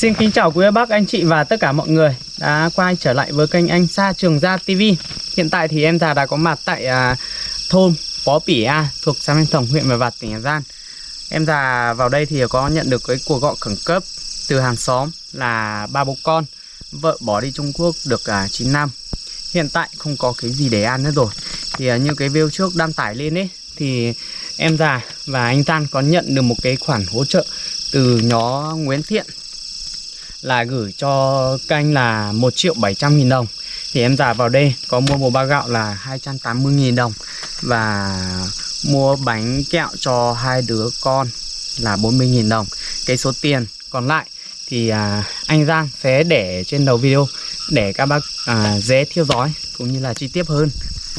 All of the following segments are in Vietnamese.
Xin kính chào quý bác, anh chị và tất cả mọi người đã quay trở lại với kênh Anh Sa Trường Gia TV. Hiện tại thì em già đã có mặt tại à, thôn Pó Pỉ A thuộc xã Minh Tổng, huyện Mèo Vạc, tỉnh Hà Giang. Em già vào đây thì có nhận được cái cuộc gọi khẩn cấp từ hàng xóm là ba bố con. Vợ bỏ đi Trung Quốc được à, 9 năm. Hiện tại không có cái gì để ăn nữa rồi. Thì à, như cái video trước đăng tải lên ấy thì em già và anh Tan có nhận được một cái khoản hỗ trợ từ nhóm Nguyễn Thiện là gửi cho kênh là 1 triệu 700 nghìn đồng. Thì em già vào đây có mua một bao gạo là 280 nghìn đồng. Và mua bánh kẹo cho hai đứa con là 40 nghìn đồng. Cái số tiền còn lại thì à, anh Giang sẽ để trên đầu video để các bác à, dễ theo dõi cũng như là chi tiết hơn.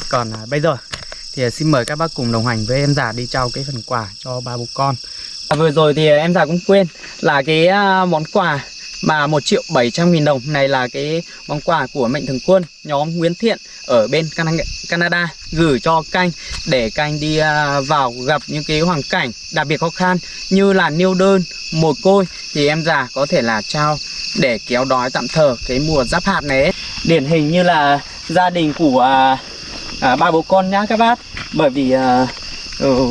Còn à, bây giờ thì xin mời các bác cùng đồng hành với em già đi trao cái phần quà cho ba bố con. À, vừa rồi thì em già cũng quên là cái à, món quà mà 1 triệu 700 nghìn đồng này là cái món quà của Mạnh Thường Quân nhóm Nguyễn Thiện ở bên Canada gửi cho canh để canh đi à, vào gặp những cái hoàn cảnh đặc biệt khó khăn như là nêu đơn, mồ côi. Thì em già có thể là trao để kéo đói tạm thờ cái mùa giáp hạt này ấy. điển hình như là gia đình của à, à, ba bố con nhá các bác. Bởi vì à, ừ,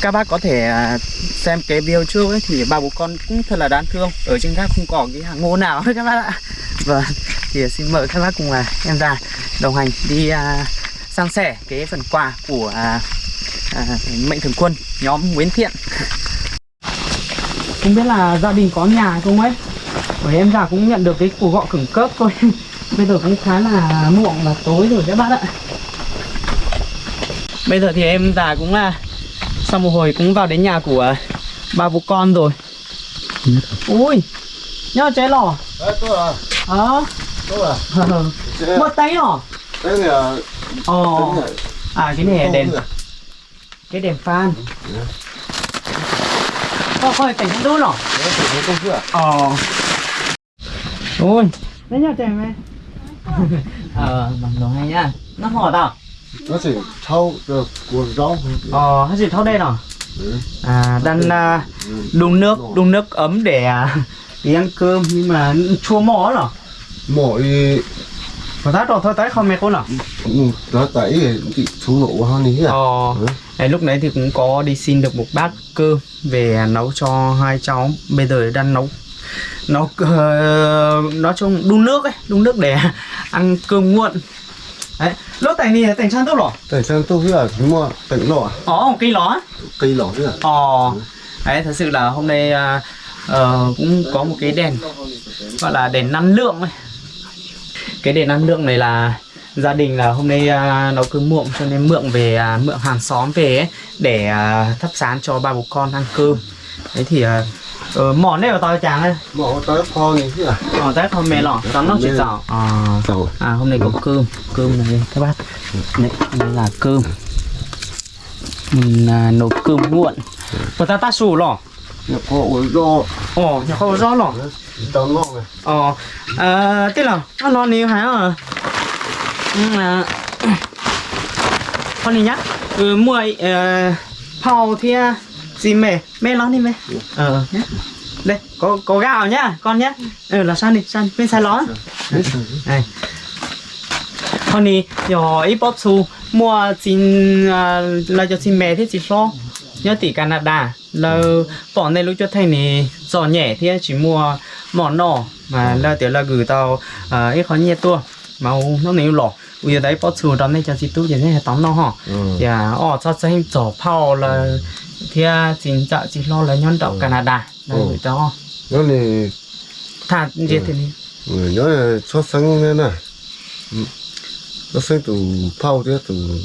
các bác có thể à, xem cái video trước ấy thì ba bố con cũng thật là đáng thương. Ở trên gác không có cái hàng ngô nào hết các bác ạ. Vâng thì xin mời các bác cùng là em già đồng hành đi à, san sẻ cái phần quà của à, à, mệnh thường quân nhóm Nguyễn Thiện. Không biết là gia đình có nhà không ấy? Bởi em già cũng nhận được cái cuộc gọi khẩn cấp thôi. Bây giờ cũng khá là muộn và tối rồi các bác ạ. Bây giờ thì em già cũng là sau một hồi cũng vào đến nhà của ba bố con rồi. Ui nhớ trái lò. Đấy, tôi là, ờ tôi là. Thế- một tay lò Thế này ồ. này. à. Cái này đèn Không cái đèn Dạ. có coi cảnh đốt lò. Đấy, không chưa? ờ ui. Đấy nhá trẻ mày ờ bằng đồ hay nhá. Nó hỏi tao Nó chỉ thâu được cuồng rau. ờ hay gì thâu đây nào Ừ. à đang à, đun nước đun nước ấm để à, đi ăn cơm nhưng mà chua mỏ rồi Mỗi Phải tát rồi thôi tát không mẹ con nào ừ, nó tẩy thì xuống nổ hơn đi à? Ờ Ừ. Đấy, lúc đấy thì cũng có đi xin được một bát cơm về nấu cho hai cháu bây giờ đang nấu nấu uh, nói chung đun nước ấy đun nước để ăn cơm nguội đấy lúc tại này sang tốt rồi Tại tôi biết là nhưng mà tỉnh lọ, ồ cây ló cây thế à? ồ. Đấy thật sự là hôm nay à, ờ, cũng có một cái đèn gọi là đèn năng lượng ấy. Cái đèn năng lượng này là gia đình là hôm nay à, nấu cơm muộn cho nên mượn về à, mượn hàng xóm về ấy, để à, thắp sáng cho ba bố con ăn cơm. Đấy thì à, ờ, món này của tao chàng đây Mỏ tới kho như thế à? ờ tao không mê lọ. Tao nó chỉ dạo à, à hôm nay có cơm. Cơm này các bác. Đấy đây là cơm. Mình à, nấu cơm muộn. Của ta ta sủ lọ. Nhập kho uống rau, ồ nhà không rõ lọ. Tao ngon này. ờ à, thế là nó non nhiều hả? À ừ, à, con này nhá. Ừ, mua ờ hầu thì gì mẹ? Mẹ nó đi mẹ. Ờ. Nhá đây có có gạo nhá con nhá. Ừ là sao đi sao bên sai ló này. Con này nhỏ ít bóp su mua xin là cho xin mẹ thế chỉ lo. Nhớ tỷ Canada. Là bọn này lúc cho thầy này giò nhẹ thì chỉ mua món nọ mà là tiểu là gửi tao à, ít khó nhẹ tua. Màu nó nếu lỏ. Bây giờ đấy bóp su đó này cho chị tu vậy này tóm nó hả? Ừ. dạ ờ cho xem chỗ phao là thì xin chợ chỉ lo là nhân đậu Canada. Là Ừ. gửi cho. Nó này, thà gì thì đi. Người nói là xuất sinh thế này. Ừ. Xuất sinh từ phao thế từ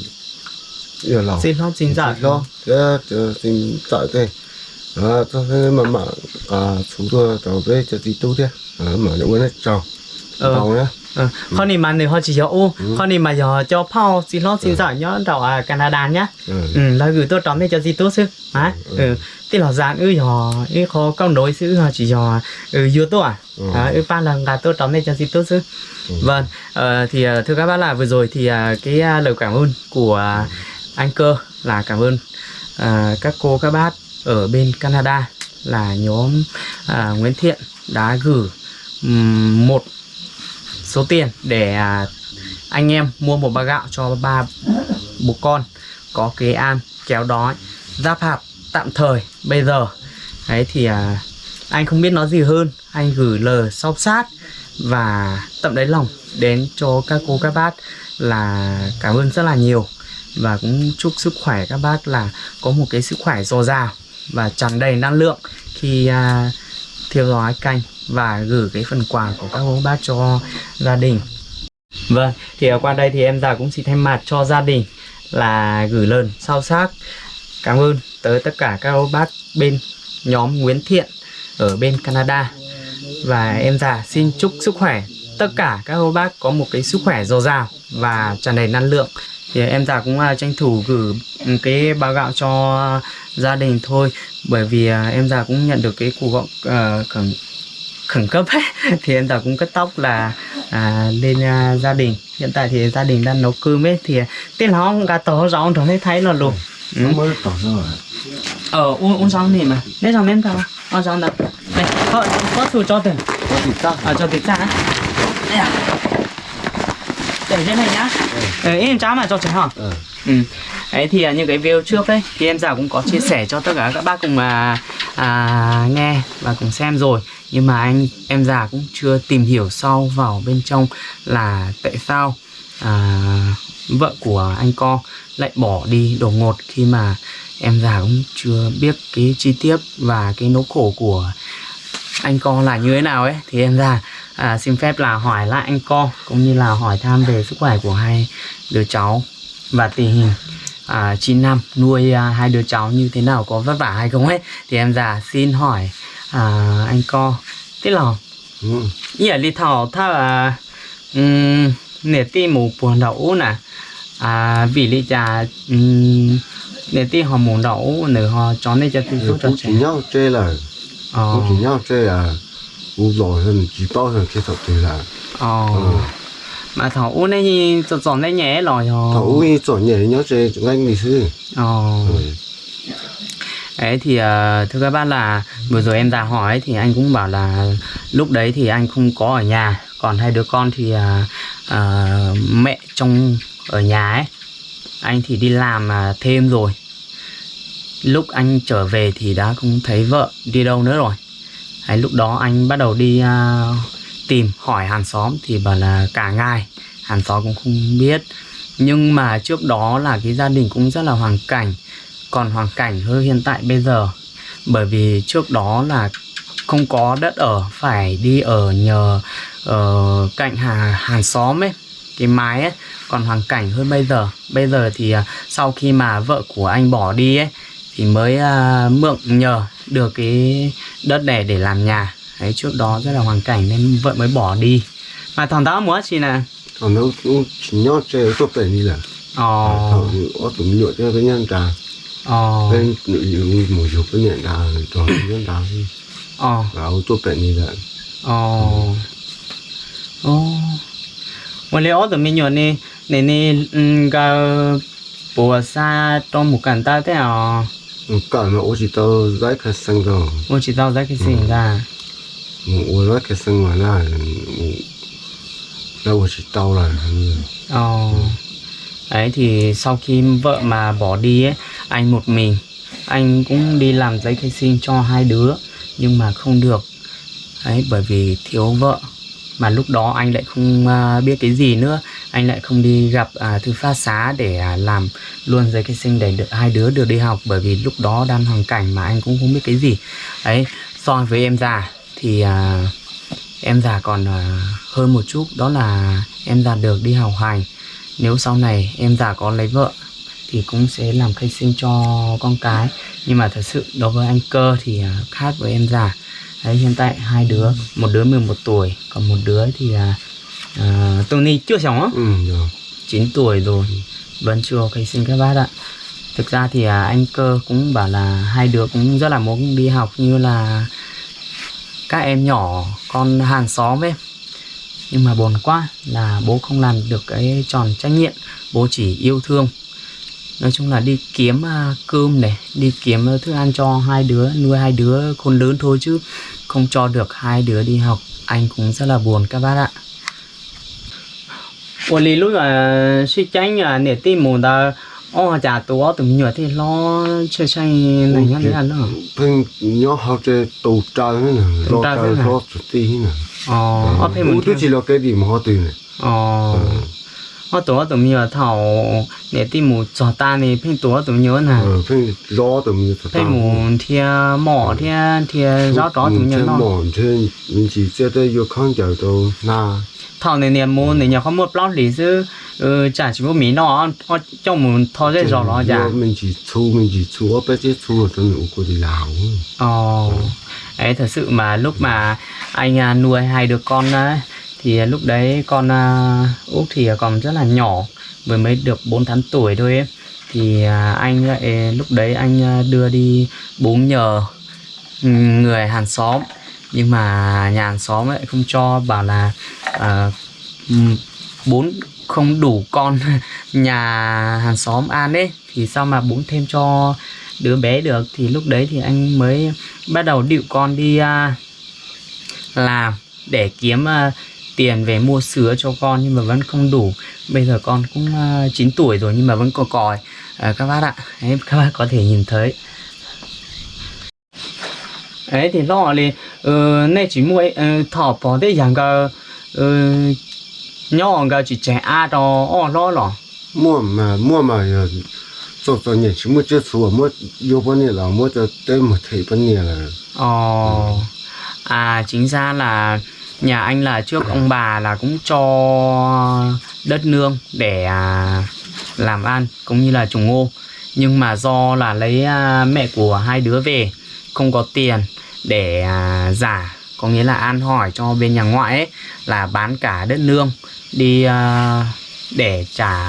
giờ lòng. xin lo xin chợ lo thế cho xin tại đây à cho nên mà mà à chúng tôi tàu về cho đi tu thế. À mà cái này chào. Ờ. tàu nhá con này mà nếu họ chỉ cho ô con này mà giờ cho phao xin lo xin giỏi nhớ đậu à Canada nhá. Ừ. Ừ là gửi tôi tròn đây cho gì tốt chứ. Hả? Ừ. Tí là dàn ư giờ ư khó câu nối sự họ chỉ giờ ừ tôi à? Ừ. ư ba lần gà tôi tròn đây cho gì tốt chứ vâng ờ, thì ờ, thưa các bác là vừa rồi thì à, cái lời cảm ơn của anh cơ là cảm ơn các cô các bác ở bên Canada là nhóm Nguyễn Thiện đã gửi một số tiền để à, anh em mua một bao gạo cho ba bố con có kế an kéo đói giáp hạt tạm thời bây giờ. Đấy thì à, anh không biết nói gì hơn. Anh gửi lời sâu sát và tận đáy lòng đến cho các cô các bác là cảm ơn rất là nhiều. Và cũng chúc sức khỏe các bác là có một cái sức khỏe dồi dào và tràn đầy năng lượng khi à, theo dõi kênh và gửi cái phần quà của các ông bác cho gia đình. Vâng, thì ở qua đây thì em già cũng xin thay mặt cho gia đình là gửi lời sâu sắc cảm ơn tới tất cả các ông bác bên nhóm Nguyễn Thiện ở bên Canada. Và em già xin chúc sức khỏe tất cả các cô bác có một cái sức khỏe dồi dào và tràn đầy năng lượng. Thì em già cũng uh, tranh thủ gửi cái bao gạo cho gia đình thôi bởi vì uh, em già cũng nhận được cái cuộc gọi uh, khẩn cấp ấy. thì em già cũng cất tóc là à, lên à, gia đình. Hiện tại thì gia đình đang nấu cơm ấy thì tên nó gà tổ rong rồi thấy thấy là luôn ừ. nó mới rồi ờ uống uống rong này mà? Lấy rong nếm tao. Uống rong đâu này có có thử cho từng có thịt ta. À cho thịt ra á. đây à. Để trên này nhá. Ừ. em cháo mà cho trẻ hả? Ờ Ừ. Đấy thì à, những cái video trước đấy, thì em già cũng có chia sẻ cho tất cả các bác cùng mà à, nghe và cùng xem rồi. Nhưng mà anh em già cũng chưa tìm hiểu sâu vào bên trong là tại sao à, vợ của anh co lại bỏ đi đột ngột khi mà em già cũng chưa biết cái chi tiết và cái nỗi khổ của anh co là như thế nào ấy. Thì em già à, xin phép là hỏi lại anh co cũng như là hỏi thăm về sức khỏe của hai đứa cháu và tình hình à, 9 năm nuôi à, hai đứa cháu như thế nào có vất vả hay không ấy? Thì em già xin hỏi à, anh co. Thế là ừ. giờ đi thảo tha là um, nè ti mù buồn đậu nè. À vì lý trà um, nè ti họ mù đậu nữa họ cho nên cho ti Thì số cho chỉ nhau chơi là ờ. chỉ nhau chơi là u rồi hơn chỉ bao hơn khi tập thì là. Ờ. Ờ mà thảo u này chọn đây nhẹ rồi thầu họ u như chọn nhảy nhau chơi anh sư ờ. Ừ. Đấy thì ờ, thưa các bác là vừa rồi em ra hỏi thì anh cũng bảo là lúc đấy thì anh không có ở nhà còn hai đứa con thì à, à, mẹ trong ở nhà ấy. Anh thì đi làm à, thêm rồi. Lúc anh trở về thì đã không thấy vợ đi đâu nữa rồi. Đấy, lúc đó anh bắt đầu đi à, tìm hỏi hàng xóm thì bảo là cả ngày hàng xóm cũng không biết. Nhưng mà trước đó là cái gia đình cũng rất là hoàn cảnh. Còn hoàn cảnh hơn hiện tại bây giờ. Bởi vì trước đó là không có đất ở phải đi ở nhờ ở cạnh hàng, hàng xóm ấy cái mái ấy. Còn hoàn cảnh hơn bây giờ. Bây giờ thì à, sau khi mà vợ của anh bỏ đi ấy thì mới uh, mượn nhờ được cái đất này để làm nhà đấy trước đó rất là hoàn cảnh nên vợ mới bỏ đi. Mà thằng đó muốn gì nè? Thằng đó cũng nhót chơi tốt tệ đi là. Ờ. Thằng ó tụm nhựa cho cái nhân trà ờ. Bên nội dung một dục cái nhận trà toàn nhân trà ờ. Gạo tốt tệ đi là. Ờ. Ờ mà lấy ó tụm mình nhựa nè nè nè ừ, gà bùa xa trong một cảnh ta thế à? Cả mà ô chỉ tao giải khai sinh rồi. Ô chỉ tao giải khai sinh ừ. ra. 我知道这个事情的 我giải cái sinh mà là là ô chỉ tao là อ๋อ đấy thì sau khi vợ mà bỏ đi ấy anh một mình anh cũng đi làm giấy khai sinh cho hai đứa nhưng mà không được đấy bởi vì thiếu vợ mà lúc đó anh lại không à, biết cái gì nữa anh lại không đi gặp à, thư phát xá để à, làm luôn giấy khai sinh để được hai đứa được đi học bởi vì lúc đó đang hoàn cảnh mà anh cũng không biết cái gì đấy so với em già thì à, em già còn à, hơn một chút đó là em già được đi học hành. Nếu sau này em già có lấy vợ thì cũng sẽ làm khai sinh cho con cái. Nhưng mà thật sự đối với anh cơ thì à, khác với em già. Đấy hiện tại hai đứa một đứa 11 tuổi còn một đứa thì là à, Tony chưa sống á? Ừ rồi. 9 tuổi rồi vẫn chưa khai sinh các bác ạ. Thực ra thì à, anh cơ cũng bảo là hai đứa cũng rất là muốn đi học như là các em nhỏ, con hàng xóm ấy. Nhưng mà buồn quá là bố không làm được cái tròn trách nhiệm, bố chỉ yêu thương. Nói chung là đi kiếm à, cơm này, đi kiếm thức ăn cho hai đứa, nuôi hai đứa khôn lớn thôi chứ không cho được hai đứa đi học. Anh cũng rất là buồn các bác ạ. Ủa lý lúc là suy tránh là nể tim mù ta ô chả tố mình nhớ thì lo chơi chơi này nhá đấy ăn nữa phim nhỏ học chơi tàu trái nữa nè trái trái nữa nè ờ ở Ủa, mình tôi chỉ lo cái gì mà họ từ này? Ờ tổ tụi mình nhớ thảo nể tim mù trò ta này phía tổ tụi mình nhớ nè ờ phim lo tụi mình thật phía mù thia mỏ thia thia rõ rõ tụi mình nhớ nó mòn trên mình chỉ sẽ tới vô kháng trở đâu na thảo này niệm mù này nhớ không một lý sư ừ chả chỉ có mí nó họ trong mù thọ dây rõ nó chả mình chỉ thu mình chỉ thu bên trên thu trong những của đi làm Ồ, ấy thật sự mà lúc mà anh à, nuôi hai đứa con á, thì lúc đấy con à, Út thì còn rất là nhỏ, vừa mới được 4 tháng tuổi thôi ấy. Thì à, anh lại lúc đấy anh à, đưa đi búng nhờ ừ, người hàng xóm. Nhưng mà nhà hàng xóm lại không cho bảo là ừ, uh, bốn không đủ con nhà hàng xóm ăn ấy. Thì sao mà bốn thêm cho đứa bé được? Thì lúc đấy thì anh mới bắt đầu điệu con đi uh, làm để kiếm uh, tiền về mua sứa cho con nhưng mà vẫn không đủ. Bây giờ con cũng à, uh, 9 tuổi rồi nhưng mà vẫn cò còi à, các bác ạ. Đấy, các bác có thể nhìn thấy. Ấy thì lo là ờ nay chỉ mua ờ, thỏ bỏ để rằng cái nhỏ cái chỉ trẻ a đó o lo lo mua mà mua mà sau sau này chỉ mua chưa sửa mua vô bao nhiêu là mua cho tới một thầy bao nhiêu là ờ à chính ra là nhà anh là trước ông bà là cũng cho đất nương để à, làm ăn cũng như là trồng ngô. Nhưng mà do là lấy à, mẹ của hai đứa về, không có tiền để à, giả, có nghĩa là an hỏi cho bên nhà ngoại ấy, là bán cả đất nương đi để trả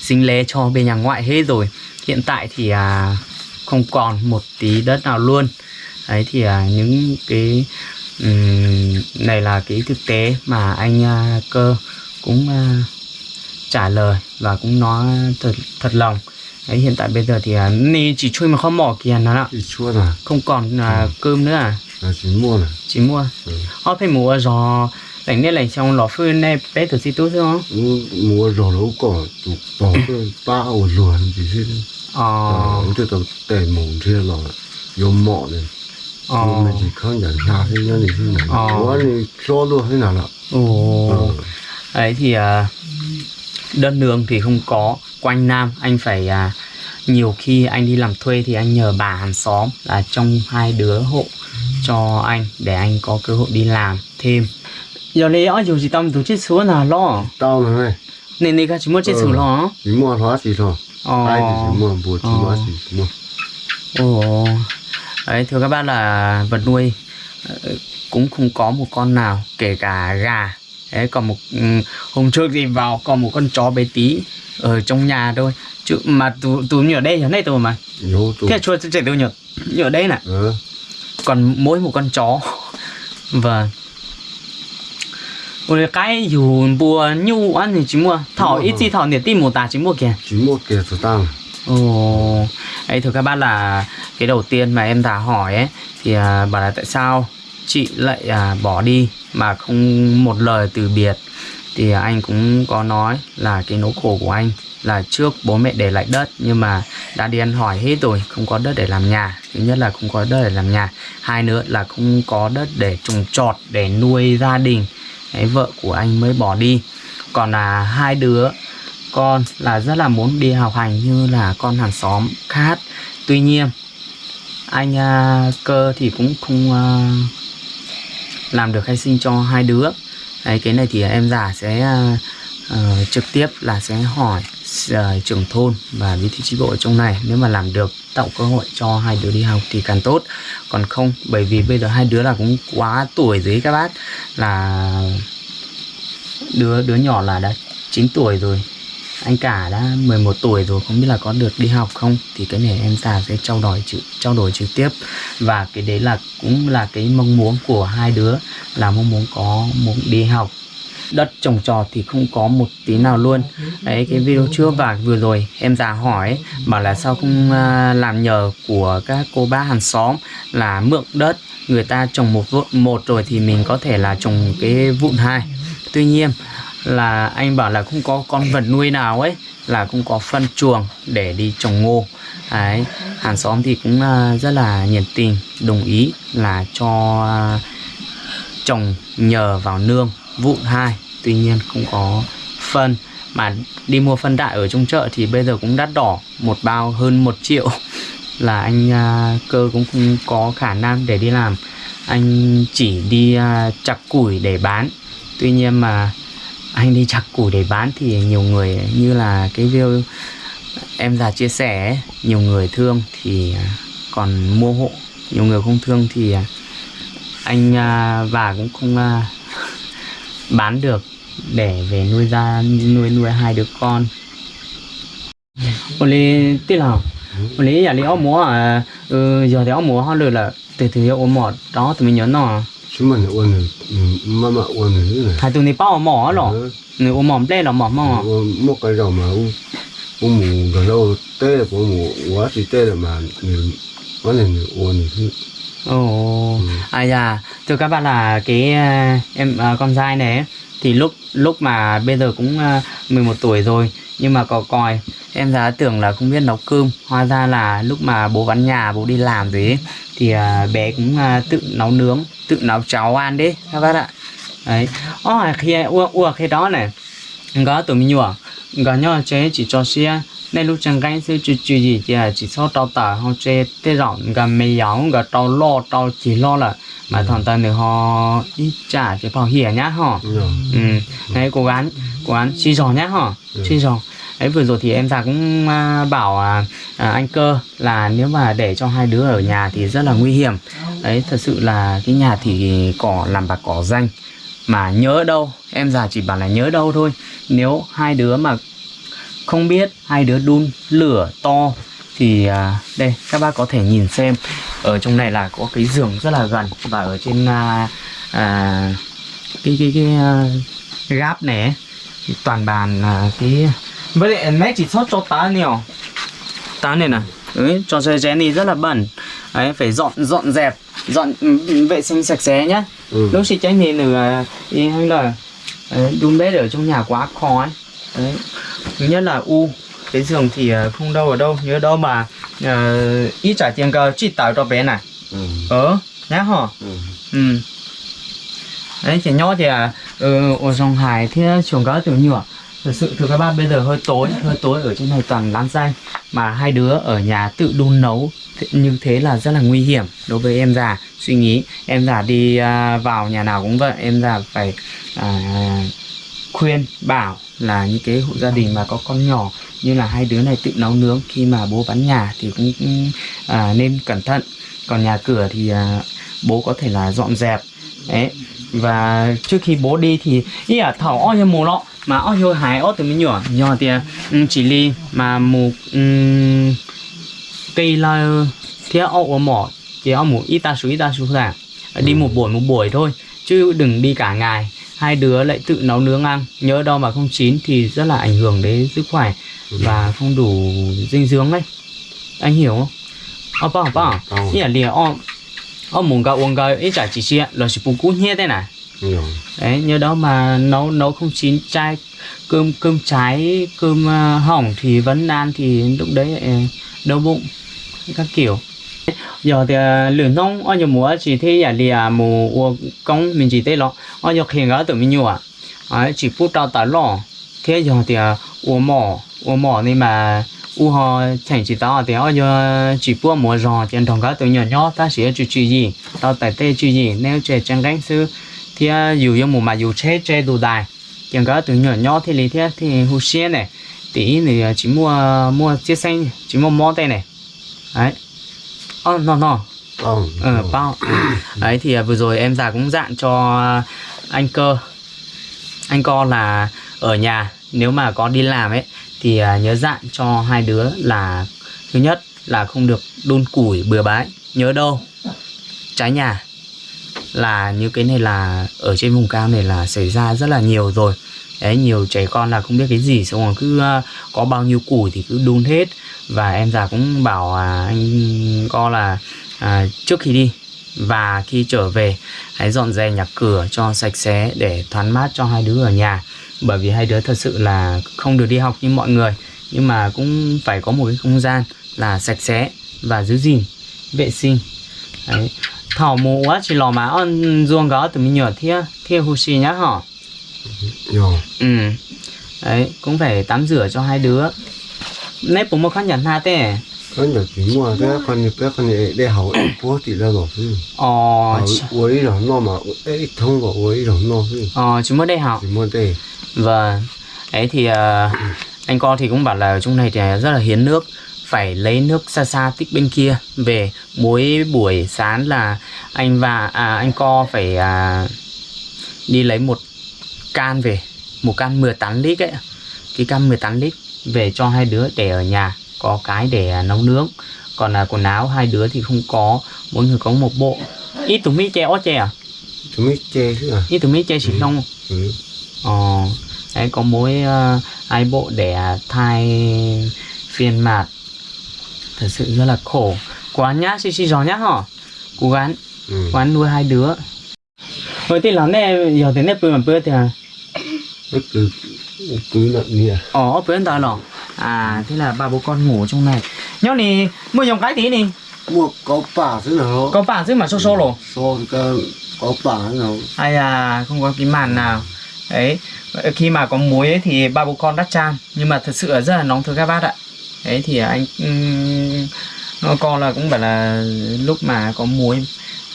sinh lễ cho bên nhà ngoại hết rồi. Hiện tại thì không còn một tí đất nào luôn. Đấy thì những cái ừm, này là cái thực tế mà anh à, cơ cũng à, trả lời và cũng nói thật thật lòng. Đấy hiện tại bây giờ thì à, ni chỉ chui mà không mỏ kìa nó ạ là không còn à, cơm nữa à? Là chỉ mua là chỉ mua. Ừ. họ phải mua rồi lạnh nên lạnh trong lò phơi này bé thử xí tốt không? Mua rồi nó có tụ bỏ cái ba ổ luồn chỉ thế? Ờ. Cái tàu tệ mồm thế là 有 mỏ này ờ mình chỉ không nhận ra thế nhau này thế này Ờ. quá thì cho luôn thế nào là ồ ờ ấy thì à, đơn nương thì không có quanh nam anh phải à, nhiều khi anh đi làm thuê thì anh nhờ bà hàng xóm là trong hai đứa hộ cho anh để anh có cơ hội đi làm thêm. Giờ này ở dù gì tâm tổ chức số là lo. Tao này nên này cái chỉ muốn chết số lo. Chỉ mua hóa chỉ thôi. Ai thì ờ chỉ mua bùa chỉ Ờ. mua chỉ mua. Ồ, đấy thưa các bác là vật nuôi ờ, cũng không có một con nào kể cả gà. Đấy còn một ừ, hôm trước thì vào còn một con chó bé tí ở trong nhà thôi. Chứ mà tụ như ở đây ở đây tụ mà. Thế chua chạy nhở như ở đây nè ờ còn mỗi một con chó. Vâng. Ôi cái dù bùa nhu ăn thì chỉ mua. Thỏ ít gì thỏ để tìm một tà chỉ mua kìa. Chỉ mua kia số tăng Ồ, ấy thưa các bác là cái đầu tiên mà em đã hỏi ấy thì à, bảo là tại sao chị lại à, bỏ đi mà không một lời từ biệt? Thì anh cũng có nói là cái nỗi khổ của anh là trước bố mẹ để lại đất nhưng mà đã đi ăn hỏi hết rồi không có đất để làm nhà. Thứ nhất là không có đất để làm nhà hai nữa là không có đất để trồng trọt để nuôi gia đình. Đấy, vợ của anh mới bỏ đi. Còn là hai đứa con là rất là muốn đi học hành như là con hàng xóm khác. Tuy nhiên anh uh, cơ thì cũng không uh, làm được khai sinh cho hai đứa. Đấy, cái này thì em già sẽ uh, uh, trực tiếp là sẽ hỏi uh, trưởng thôn và bí thư chi bộ ở trong này. Nếu mà làm được tạo cơ hội cho hai đứa đi học thì càng tốt. Còn không bởi vì bây giờ hai đứa là cũng quá tuổi dưới các bác là đứa đứa nhỏ là đã 9 tuổi rồi anh cả đã 11 tuổi rồi, không biết là có được đi học không? Thì cái này em già sẽ trao đổi trực, trao đổi trực tiếp. Và cái đấy là cũng là cái mong muốn của hai đứa, là mong muốn có muốn đi học. Đất trồng trọt thì không có một tí nào luôn. Đấy, cái video trước và vừa rồi em già hỏi, bảo là sao không à, làm nhờ của các cô bác hàng xóm là mượn đất, người ta trồng một vụn, một rồi thì mình có thể là trồng cái vụn hai. Tuy nhiên là anh bảo là không có con vật nuôi nào ấy, là cũng có phân chuồng để đi trồng ngô. Đấy, hàng xóm thì cũng à, rất là nhiệt tình, đồng ý là cho à, trồng nhờ vào nương vụn hai. Tuy nhiên cũng có phân, mà đi mua phân đại ở trong chợ thì bây giờ cũng đắt đỏ, một bao hơn một triệu. Là anh à, cơ cũng không có khả năng để đi làm. Anh chỉ đi chặt củi để bán. Tuy nhiên mà anh đi chặt củi để bán thì nhiều người như là cái video em già chia sẻ nhiều người thương thì à, còn mua hộ nhiều người không thương thì à, anh à, và cũng không à, bán được để về nuôi ra nuôi nuôi hai đứa con. Oli tí nào Oli giờ đi áo múa à? Ừ, giờ thì áo múa họ lừa là từ từ áo múa đó tụi mình nhớ nó chúng mình ôn rồi mà mà ôn này. Hai tụi này bao mỏ rồi Ừ, người ôm mỏm lên là mỏm mỏ. Một cái đầu mà u u mù gần đâu tê là mù quá thì tê là mà người vấn đề người ôn thế Ồ, à dạ, thưa các bạn là cái à, em à, con trai này thì lúc lúc mà bây giờ cũng à, 11 tuổi rồi nhưng mà có còi em giá tưởng là không biết nấu cơm. Hóa ra là lúc mà bố vắng nhà bố đi làm rồi ấy, thì à, bé cũng à, tự nấu nướng tự nấu cháo ăn đấy các bác ạ. Đấy. Ô khi ua ua khi đó này có tụi mình nhủ có nhau chế chỉ cho xe nên lúc chẳng cái sự chú chú gì thì chỉ số tao tờ họ chế tê rộng gặp mày giáo gặp tao lo tao chỉ lo là mà thằng ta nữa họ đi trả cái bảo hiểm nhá họ. Rồi ừ. Đấy cố gắng gắng chi giò nhá họ chi giò. Ấy vừa rồi thì em già cũng à, bảo à, à, anh cơ là nếu mà để cho hai đứa ở nhà thì rất là nguy hiểm. Đấy thật sự là cái nhà thì cỏ làm bạc cỏ danh. Mà nhớ đâu em già chỉ bảo là nhớ đâu thôi. Nếu hai đứa mà không biết hai đứa đun lửa to thì à, đây các bác có thể nhìn xem. Ở trong này là có cái giường rất là gần và ở trên à, à, cái cái cái à, gáp này ấy, toàn bàn là cái với lại nãy chỉ sót cho tá nhiều tá này nè đấy, cho chơi chén đi rất là bẩn. Đấy phải dọn dọn dẹp dọn ừ, ừ, vệ sinh sạch sẽ nhá. Ừ. lúc xịt tránh thì nửa ý hay là đấy, đun bếp ở trong nhà quá khó ấy. Đấy. Thứ nhất là u cái giường thì ờ, không đâu ở đâu. Nhớ đâu mà uh, ít trả tiền cơ chỉ tạo cho bé này. Ừ. ờ nhá hả ừ. ừ. Đấy chỉ nhỏ thì à ừ, ở dòng hải thì chuồng cá tiểu nhựa thật sự thưa các bác bây giờ hơi tối hơi tối ở trên này toàn lán xanh mà hai đứa ở nhà tự đun nấu như thế là rất là nguy hiểm đối với em già. Suy nghĩ em già đi à, vào nhà nào cũng vậy em già phải à, khuyên bảo là những cái hộ gia đình mà có con nhỏ như là hai đứa này tự nấu nướng khi mà bố bán nhà thì cũng cũng, à, nên cẩn thận. Còn nhà cửa thì à, bố có thể là dọn dẹp đấy và trước khi bố đi thì ý là thảo o như mù lọ mà o như hải o từ mình nhỏ nhỏ thì um, chỉ ly mà mù um, cây là thế o ở mỏ thì o mù ít ta số ít ta số là đi một buổi một buổi thôi chứ đừng đi cả ngày. Hai đứa lại tự nấu nướng ăn. Nhớ đâu mà không chín thì rất là ảnh hưởng đến sức khỏe và không đủ dinh dưỡng đấy anh hiểu không? Ờ bảo bảo, ý là o o muốn gạo uống gạo ít chả chỉ chia là chỉ bù cú nhé thế này. Đấy nhớ đó mà nấu nấu không chín chai cơm cơm cháy cơm uh, hỏng thì vẫn ăn thì lúc đấy uh, đau bụng các kiểu. Giờ thì uh, lửa nông ở nhiều mùa chỉ thế là lìa mù uống công mình chỉ thế lo ở nhiều khi ngã tự mình nhiều à chỉ phút đau tại lo thế giờ thì uống mỏ uống mỏ nên mà u họ thành chỉ tao thì giờ chỉ bua mùa giò trên thằng cá tự nhỏ nhỏ ta sẽ chú chú gì? Tao tại tê chú gì? Nếu trẻ chẳng đánh sư thì dù yung mù mà dù chế chế đồ đài. Chẳng có từ nhỏ nhỏ thì lý thế thì hú xe này tí thì chỉ mua mua chiếc xanh chỉ mua món đây này đấy. Oh, no no. Ờ bao. Đấy thì à, vừa rồi em già cũng dặn cho anh cơ. Anh co là ở nhà nếu mà có đi làm ấy thì à, nhớ dặn cho hai đứa là thứ nhất là không được đun củi bừa bãi. Nhớ đâu trái nhà là như cái này là ở trên vùng cao này là xảy ra rất là nhiều rồi. Đấy nhiều trẻ con là không biết cái gì xong rồi cứ à, có bao nhiêu củi thì cứ đun hết. Và em già cũng bảo à, anh co là à, trước khi đi và khi trở về hãy dọn dẹp nhà cửa cho sạch sẽ để thoáng mát cho hai đứa ở nhà bởi vì hai đứa thật sự là không được đi học như mọi người nhưng mà cũng phải có một cái không gian là sạch sẽ và giữ gìn vệ sinh. Đấy. Thảo mù quá chỉ lò mà on ruộng gáo từ mình nhỏ thia thia hù xì nhá hả ừ. Đấy cũng phải tắm rửa cho hai đứa. Nếp bố một khăn nhắn ha tê. Có nhiều chuyện mà thế con như bé con như để hậu bố thì ra rồi. Ờ quấy rồi nó mà ấy thông vào quấy rồi nó. Ờ chúng mới đây học chỉ muốn đây Vâng, ấy thì ờ, anh con thì cũng bảo là ở trong này thì rất là hiến nước phải lấy nước xa xa tích bên kia. Về mỗi buổi sáng là anh và à, anh co phải à, đi lấy một can về một can 18 lít ấy cái can 18 lít về cho hai đứa để ở nhà có cái để à, nấu nướng. Còn là quần áo hai đứa thì không có mỗi người có một bộ. Ít tụi mi che ó che à? Chúng mới che chứ à? Ít tụi mi che chỉ không? Ừ. Ờ, đấy có mỗi uh, hai bộ để thai phiên mạt. Thật sự rất là khổ. Quá nhá xì xì gió nhá hả? Cố gắng. Ừ. cố gắng nuôi hai đứa. Với thì lắm này giờ thế này bữa mà bữa thì à? Cứ cứ nặng nè ờ bữa đó lò à thế là ba bố con ngủ trong này. Nhau này mua dòng cái tí này mua có bà thế nào? Có bản chứ mà xô xô rồi so cái có thế nào? Hay là không có cái màn nào đấy khi mà có muối ấy, thì ba bố con đắt chan. Nhưng mà thật sự là rất là nóng thưa các bác ạ. Đấy thì anh um, con là cũng bảo là lúc mà có muối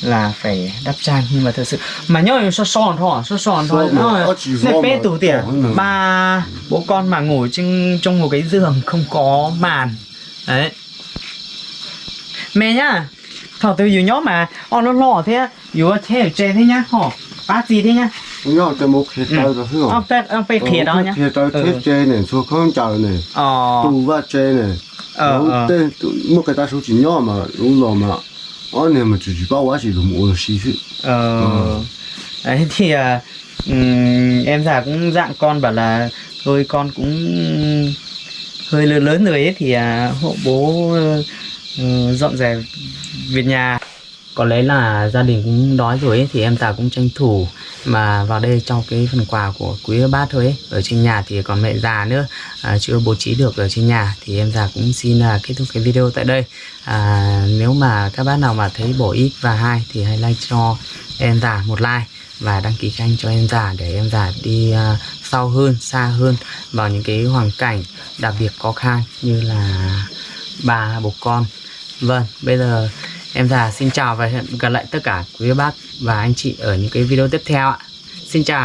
là phải đắp chan. Nhưng mà thật sự mà nhớ so son thôi so son thôi. Nó- so bé tủ tiền ba bố con mà ngủ trên trong một cái giường không có màn. Đấy. Mẹ nhá thọ từ dù nhó mà on nó lò thế dù thế ở trên thế nhá hả bát gì thế nhá nhau cho một khi tay rồi phải ông phải ông phải khía đó nhá. Khi tay Ừ. thế che này số không chào này ờ. tụ va che này. Ờ ờ. tên một cái ta số chỉ nhau mà đúng rồi mà. Ở này mà chỉ chỉ bao quá chỉ dùng một xí sự ờ. Đấy thì à, ừm, em già cũng dạng con bảo là thôi con cũng hơi lớn lớn rồi ấy thì à, hộ bố ờ, dọn dẹp việc nhà có lẽ là gia đình cũng đói rồi ấy, thì em già cũng tranh thủ mà vào đây cho cái phần quà của quý bác thôi ấy. ở trên nhà thì còn mẹ già nữa à, chưa bố trí được ở trên nhà thì em già cũng xin là kết thúc cái video tại đây à, nếu mà các bác nào mà thấy bổ ích và hay thì hãy like cho em già một like và đăng ký kênh cho em già để em già đi à, sau hơn xa hơn vào những cái hoàn cảnh đặc biệt khó khăn như là bà bố con vâng bây giờ em già, xin chào và hẹn gặp lại tất cả quý bác và anh chị ở những cái video tiếp theo ạ. Xin chào.